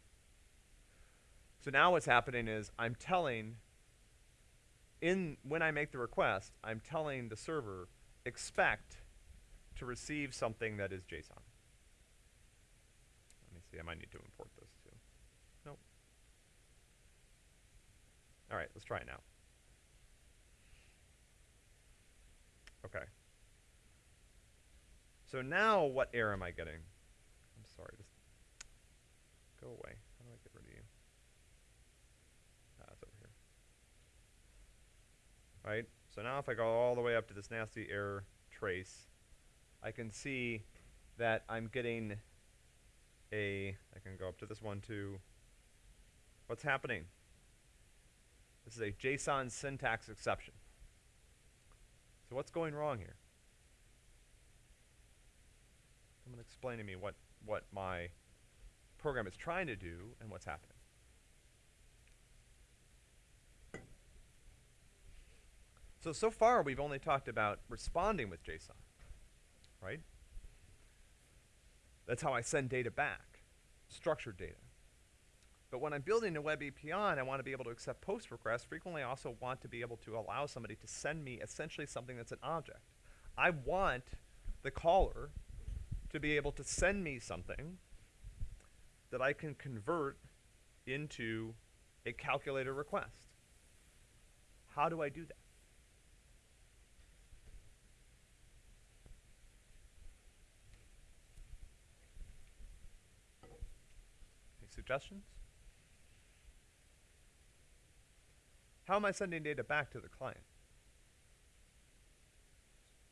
So now what's happening is I'm telling in when I make the request, I'm telling the server expect to receive something that is JSON. Let me see, I might need to import this too. Nope. All right, let's try it now. Okay. So now what error am I getting? I'm sorry, just go away. How do I get rid of you? Ah, it's over here. Right? So now if I go all the way up to this nasty error trace, I can see that I'm getting a, I can go up to this one too. What's happening? This is a JSON syntax exception. So what's going wrong here? Someone explain to me what, what my program is trying to do and what's happening. So, so far we've only talked about responding with JSON, right? That's how I send data back, structured data. But when I'm building a web API and I want to be able to accept post requests, frequently I also want to be able to allow somebody to send me essentially something that's an object. I want the caller to be able to send me something that I can convert into a calculator request. How do I do that? Any suggestions? How am I sending data back to the client?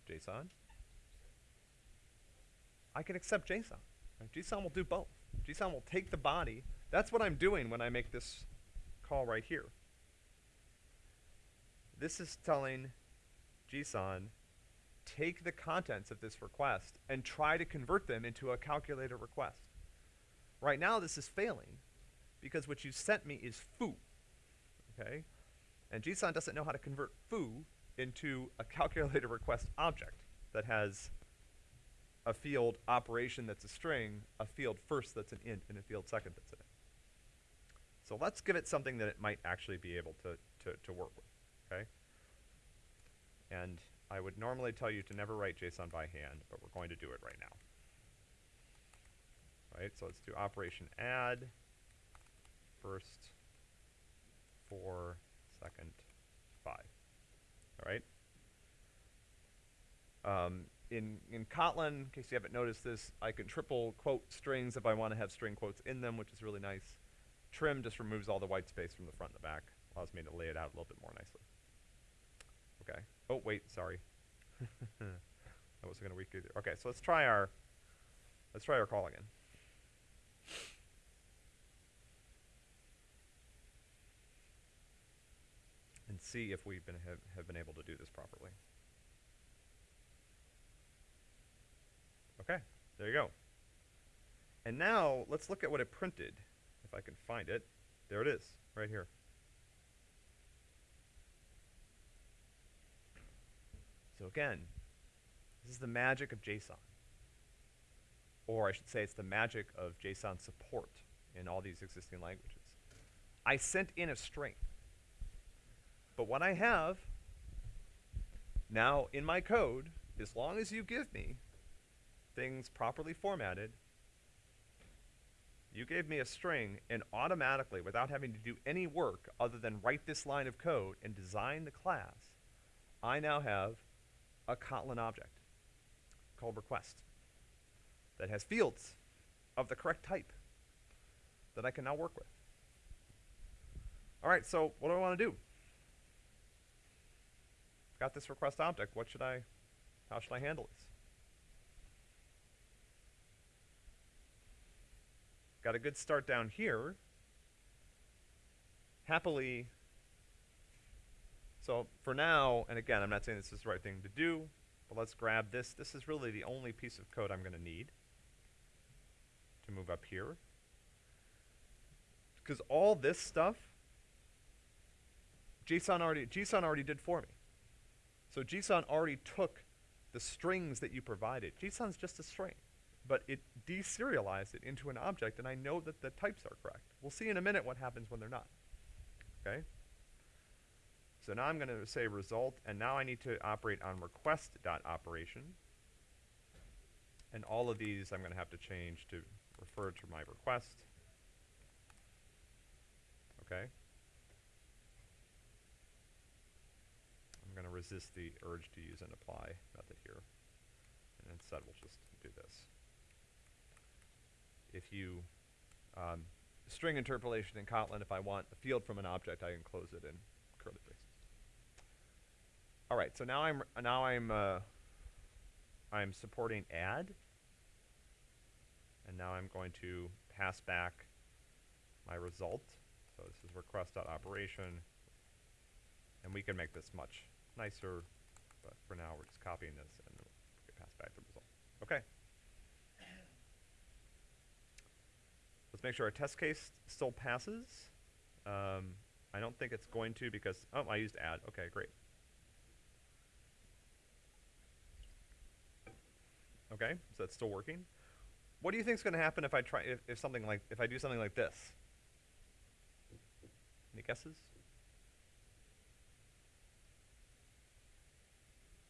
JSON? I can accept JSON. JSON will do both. JSON will take the body. That's what I'm doing when I make this call right here. This is telling JSON, take the contents of this request and try to convert them into a calculator request. Right now, this is failing because what you sent me is foo. Okay? And JSON doesn't know how to convert foo into a calculator request object that has a field operation that's a string, a field first that's an int, and a field second that's an int. So let's give it something that it might actually be able to, to, to work with, okay? And I would normally tell you to never write JSON by hand, but we're going to do it right now. Right, so let's do operation add, first, four, second, five. All right? Um, in, in Kotlin, in case you haven't noticed this, I can triple quote strings if I want to have string quotes in them, which is really nice. Trim just removes all the white space from the front and the back, allows me to lay it out a little bit more nicely. Okay. Oh, wait, sorry. I wasn't going to weak either. Okay, so let's try our, let's try our call again. See if we've been have, have been able to do this properly. Okay, there you go. And now let's look at what it printed. If I can find it. There it is, right here. So again, this is the magic of JSON. Or I should say it's the magic of JSON support in all these existing languages. I sent in a string. But what I have now in my code as long as you give me things properly formatted, you gave me a string and automatically, without having to do any work other than write this line of code and design the class, I now have a Kotlin object called request that has fields of the correct type that I can now work with. All right, so what do I want to do? Got this request object. What should I, how should I handle this? Got a good start down here. Happily, so for now, and again, I'm not saying this is the right thing to do, but let's grab this. This is really the only piece of code I'm going to need to move up here. Because all this stuff, JSON already, JSON already did for me. So JSON already took the strings that you provided. JSON's just a string, but it deserialized it into an object, and I know that the types are correct. We'll see in a minute what happens when they're not. Okay? So now I'm going to say result, and now I need to operate on request dot operation. And all of these I'm going to have to change to refer to my request. Okay? I'm going to resist the urge to use an apply method here. And instead we'll just do this. If you, um, string interpolation in Kotlin, if I want a field from an object, I enclose it in curly braces. All right, so now I'm now I'm uh, I'm supporting add, and now I'm going to pass back my result. So this is request.operation, and we can make this much nicer, but for now we're just copying this and we can pass back the result. Okay. Let's make sure our test case still passes. Um, I don't think it's going to because, oh, I used add. Okay, great. Okay, so that's still working. What do you think is going to happen if I try, if, if something like, if I do something like this? Any guesses?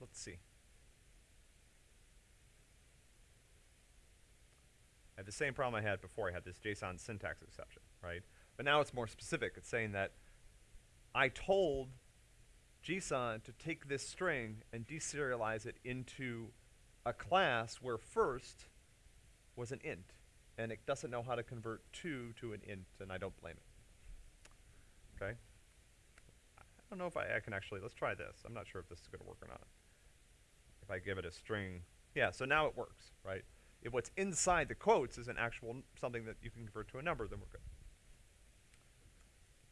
Let's see. I have the same problem I had before. I had this JSON syntax exception, right? But now it's more specific. It's saying that I told JSON to take this string and deserialize it into a class where first was an int, and it doesn't know how to convert two to an int, and I don't blame it. Okay? I don't know if I, I can actually, let's try this. I'm not sure if this is going to work or not. If I give it a string, yeah, so now it works, right? If what's inside the quotes is an actual something that you can convert to a number, then we're good.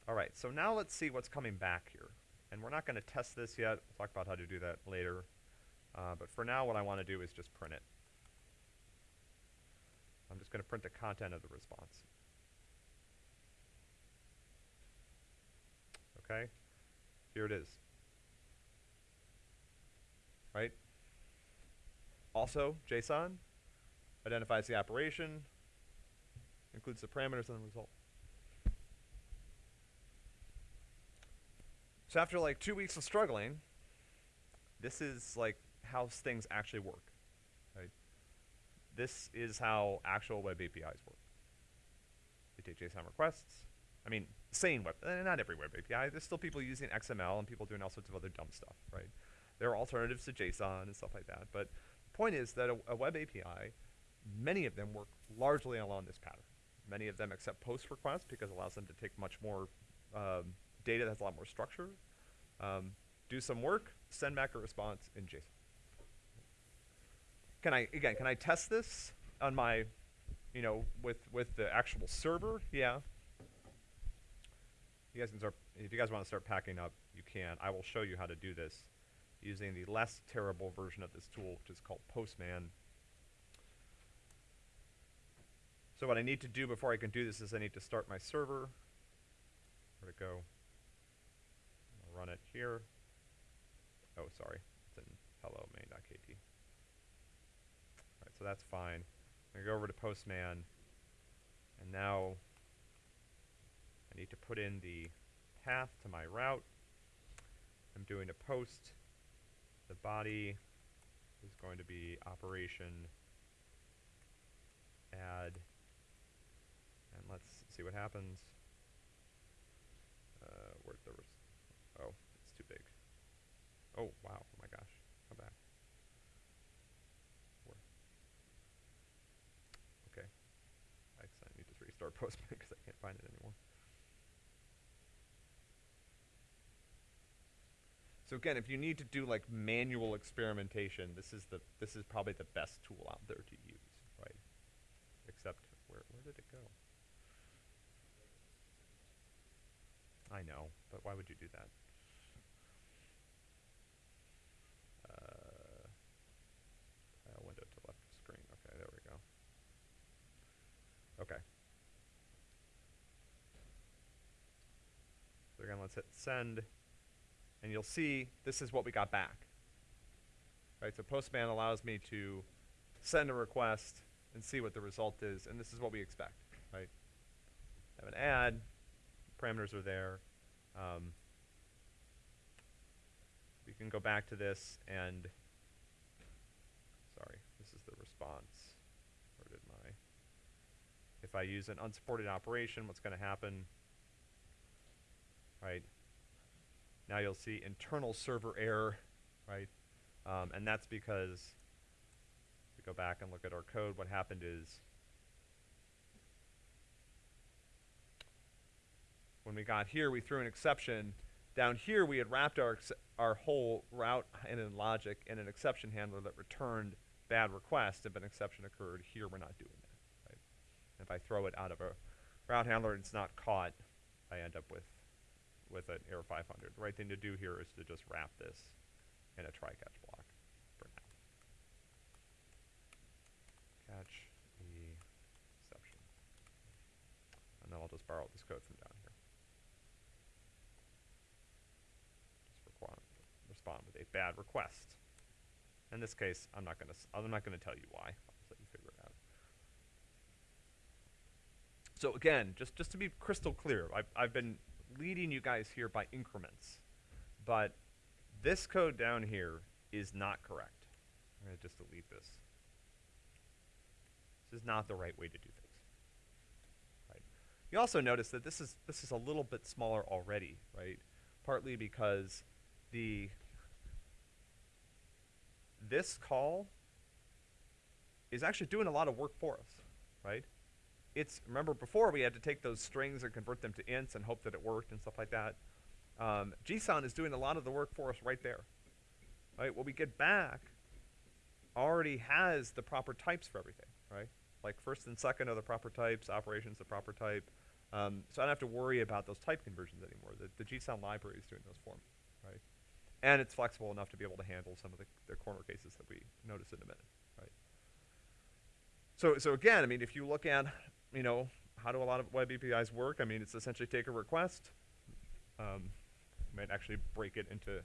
All right, so now let's see what's coming back here. And we're not going to test this yet. We'll talk about how to do that later. Uh, but for now, what I want to do is just print it. I'm just going to print the content of the response. Okay? Here it is. Right? Also, JSON identifies the operation, includes the parameters and the result. So after like two weeks of struggling, this is like how things actually work. Right? This is how actual web APIs work. They take JSON requests. I mean, same web, eh, not every web API. There's still people using XML and people doing all sorts of other dumb stuff, right? There are alternatives to JSON and stuff like that. But point is that a, a web API, many of them work largely along this pattern. Many of them accept post requests because it allows them to take much more um, data that has a lot more structure, um, do some work, send back a response in JSON. Can I, again, can I test this on my, you know, with, with the actual server? Yeah. You guys can start, if you guys want to start packing up, you can. I will show you how to do this using the less terrible version of this tool, which is called Postman. So what I need to do before I can do this is I need to start my server. Where'd it go? I'll run it here. Oh, sorry. It's in hello main.kt. Alright, so that's fine. I'm going to go over to Postman. And now I need to put in the path to my route. I'm doing a post. The body is going to be operation add, and let's see what happens. Uh, where'd the res- oh, it's too big. Oh wow! Oh my gosh! Back. Where? Okay. I I need to restart Postman because I can't find it anymore. So again, if you need to do like manual experimentation, this is the this is probably the best tool out there to use, right? Except where where did it go? I know, but why would you do that? Uh, tile window to left screen. Okay, there we go. Okay. So again, let's hit send, and you'll see this is what we got back. Right, so Postman allows me to send a request and see what the result is, and this is what we expect, right? I Have an add, parameters are there. Um, we can go back to this and, sorry, this is the response. Where did my, if I use an unsupported operation, what's going to happen? Right. Now you'll see internal server error, right? Um, and that's because, if we go back and look at our code, what happened is, when we got here, we threw an exception. Down here, we had wrapped our our whole route in a logic in an exception handler that returned bad request. If an exception occurred, here we're not doing that. Right? If I throw it out of a route handler and it's not caught, I end up with with an error 500. The right thing to do here is to just wrap this in a try catch block for now. Catch the exception. And then I'll just borrow this code from down here. Just respond with a bad request. In this case, I'm not gonna, s- I'm not gonna tell you why. I'll let you figure it out. So again, just, just to be crystal clear, I've, I've been leading you guys here by increments, but this code down here is not correct. I'm gonna just delete this. This is not the right way to do things. Right. You also notice that this is this is a little bit smaller already, right? Partly because the this call is actually doing a lot of work for us, right? It's remember before we had to take those strings and convert them to ints and hope that it worked and stuff like that. Um, JSON is doing a lot of the work for us right there, right? What we get back already has the proper types for everything, right? Like first and second are the proper types, operations the proper type. Um, so I don't have to worry about those type conversions anymore. The, the JSON library is doing those for me, right? And it's flexible enough to be able to handle some of the, the corner cases that we notice in a minute, right? So, so again, I mean, if you look at, you know, how do a lot of web APIs work? I mean, it's essentially take a request, um, you might actually break it into,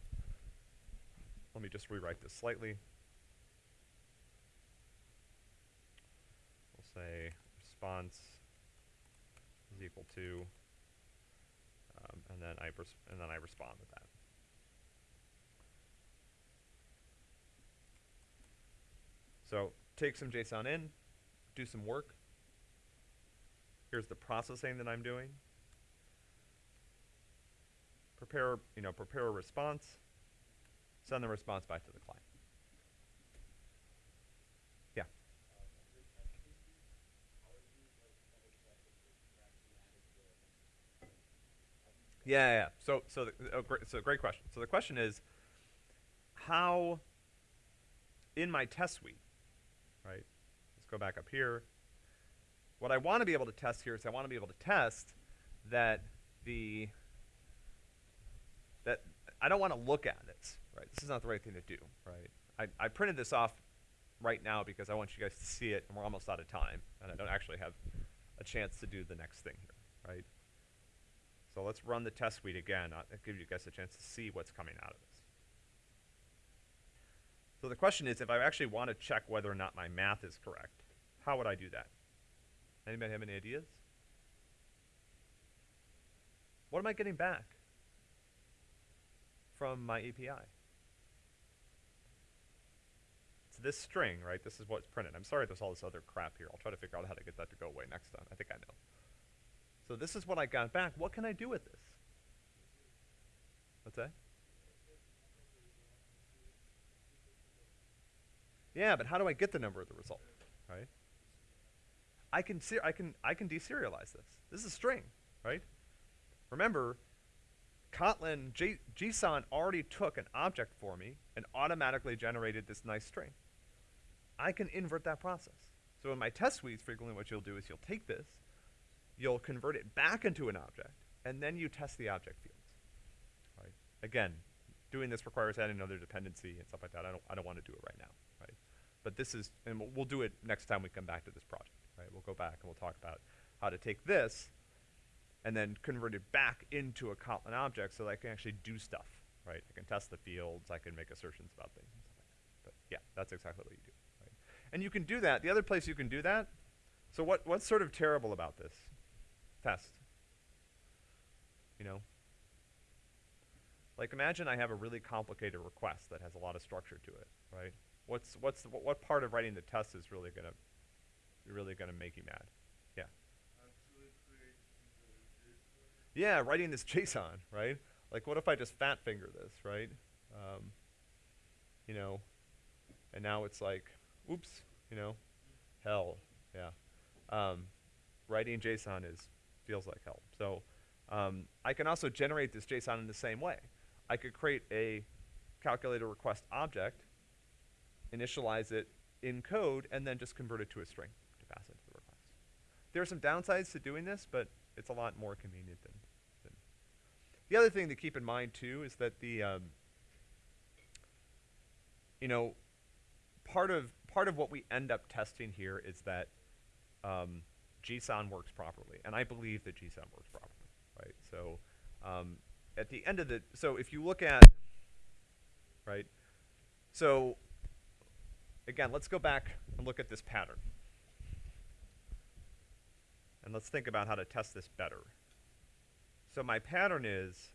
let me just rewrite this slightly. We'll say response is equal to, um, and then I and then I respond with that. So take some JSON in, do some work. Here's the processing that I'm doing. Prepare, you know, prepare a response. Send the response back to the client. Yeah. Yeah, yeah. So, so, the, oh, great, so great question. So the question is, how, in my test suite, right? Let's go back up here. What I want to be able to test here is I want to be able to test that the that I don't want to look at it, right? This is not the right thing to do, right? I, I printed this off right now because I want you guys to see it, and we're almost out of time, and I don't actually have a chance to do the next thing here, right? So let's run the test suite again. Uh, That gives you guys a chance to see what's coming out of this. So the question is, if I actually want to check whether or not my math is correct, how would I do that? Anybody have any ideas? What am I getting back from my API? It's this string, right? This is what's printed. I'm sorry there's all this other crap here. I'll try to figure out how to get that to go away next time. I think I know. So this is what I got back. What can I do with this? What's that? Yeah, but how do I get the number of the result, right? I can I can I can deserialize this. This is a string, right? Remember, Kotlin J- JSON already took an object for me and automatically generated this nice string. I can invert that process. So in my test suites, frequently what you'll do is you'll take this, you'll convert it back into an object, and then you test the object fields. Right? Again, doing this requires adding another dependency and stuff like that. I don't I don't want to do it right now, right? But this is, and we'll do it next time we come back to this project, right? We'll go back and we'll talk about how to take this and then convert it back into a Kotlin object so that I can actually do stuff, right? I can test the fields, I can make assertions about things. But yeah, that's exactly what you do, right? And you can do that. The other place you can do that. So what what's sort of terrible about this test? You know, like imagine I have a really complicated request that has a lot of structure to it, right? What's what's what, part of writing the test is really gonna really gonna make you mad? Yeah. Actually create the JSON. Yeah, writing this JSON, right? Like, what if I just fat finger this, right? Um, you know, and now it's like, oops, you know, hell, yeah. Um, writing JSON is feels like hell. So um, I can also generate this JSON in the same way. I could create a calculator request object, initialize it in code, and then just convert it to a string to pass into the request. There are some downsides to doing this, but it's a lot more convenient than. than. The other thing to keep in mind too is that the, um, you know, part of part of what we end up testing here is that um, Gson works properly, and I believe that Gson works properly, right? So um, at the end of the, so if you look at, right, so again, let's go back and look at this pattern. And let's think about how to test this better. So my pattern is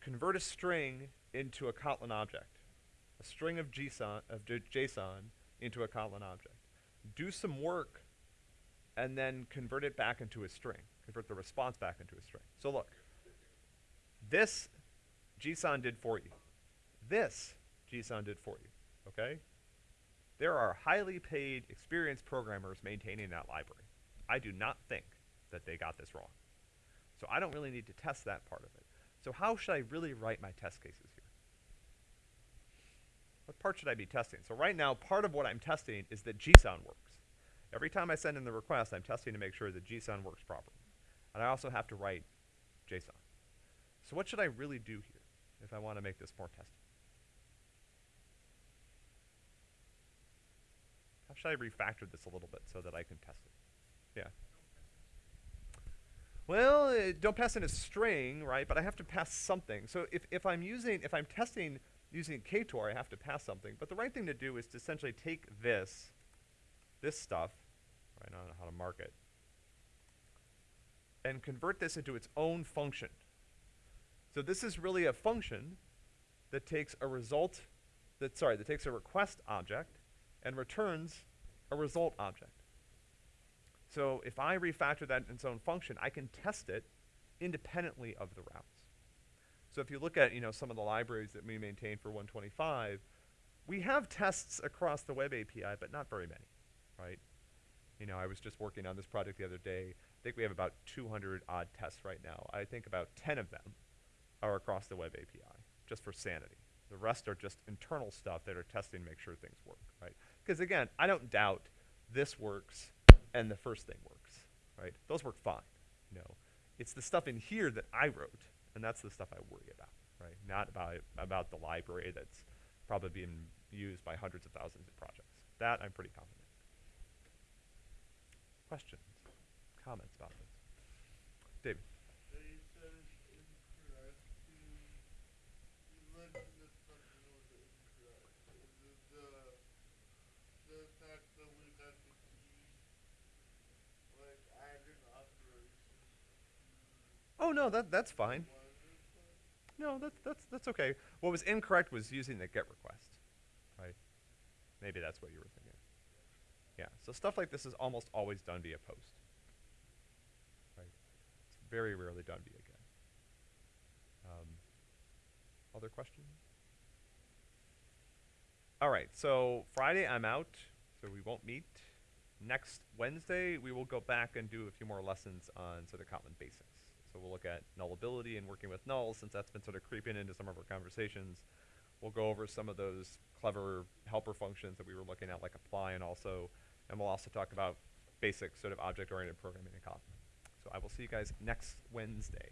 convert a string into a Kotlin object, a string of JSON, of JSON into a Kotlin object. Do some work and then convert it back into a string. Convert the response back into a string. So look, this Gson did for you. This Gson did for you. Okay? There are highly paid, experienced programmers maintaining that library. I do not think that they got this wrong. So I don't really need to test that part of it. So how should I really write my test cases here? What part should I be testing? So right now, part of what I'm testing is that Gson works. Every time I send in the request, I'm testing to make sure that Gson works properly. And I also have to write JSON. So what should I really do here if I want to make this more testable? How should I refactor this a little bit so that I can test it? Yeah. Well, uh, don't pass in a string, right? But I have to pass something. So if, if I'm using, if I'm testing using Ktor, I have to pass something. But the right thing to do is to essentially take this, this stuff, right? I don't know how to mark it, and convert this into its own function. So this is really a function that takes a result, that sorry, that takes a request object and returns a result object. So if I refactor that in its own function, I can test it independently of the routes. So if you look at you know some of the libraries that we maintain for 125, we have tests across the web API, but not very many, right? You know, I was just working on this project the other day. I think we have about 200 odd tests right now. I think about 10 of them are across the web API, just for sanity. The rest are just internal stuff that are testing to make sure things work, right? Because again, I don't doubt this works and the first thing works, right? Those work fine, you know. It's the stuff in here that I wrote, and that's the stuff I worry about, right? Not about about the library that's probably being used by hundreds of thousands of projects. That I'm pretty confident. Questions, comments about this? David. They said incorrect. You, you mentioned that something was incorrect. Is it the, the fact that we got to keep, like, adding operations to Oh no, that that's fine. No, that, that's that's okay. What was incorrect was using the get request, right? Maybe that's what you were thinking. Yeah. So stuff like this is almost always done via post. Right. It's very rarely done via get. Um, other questions? All right. So Friday I'm out, so we won't meet. Next Wednesday we will go back and do a few more lessons on sort of Kotlin basics. So we'll look at nullability and working with nulls since that's been sort of creeping into some of our conversations. We'll go over some of those clever helper functions that we were looking at, like apply and also, and we'll also talk about basic sort of object-oriented programming in Kotlin. So I will see you guys next Wednesday.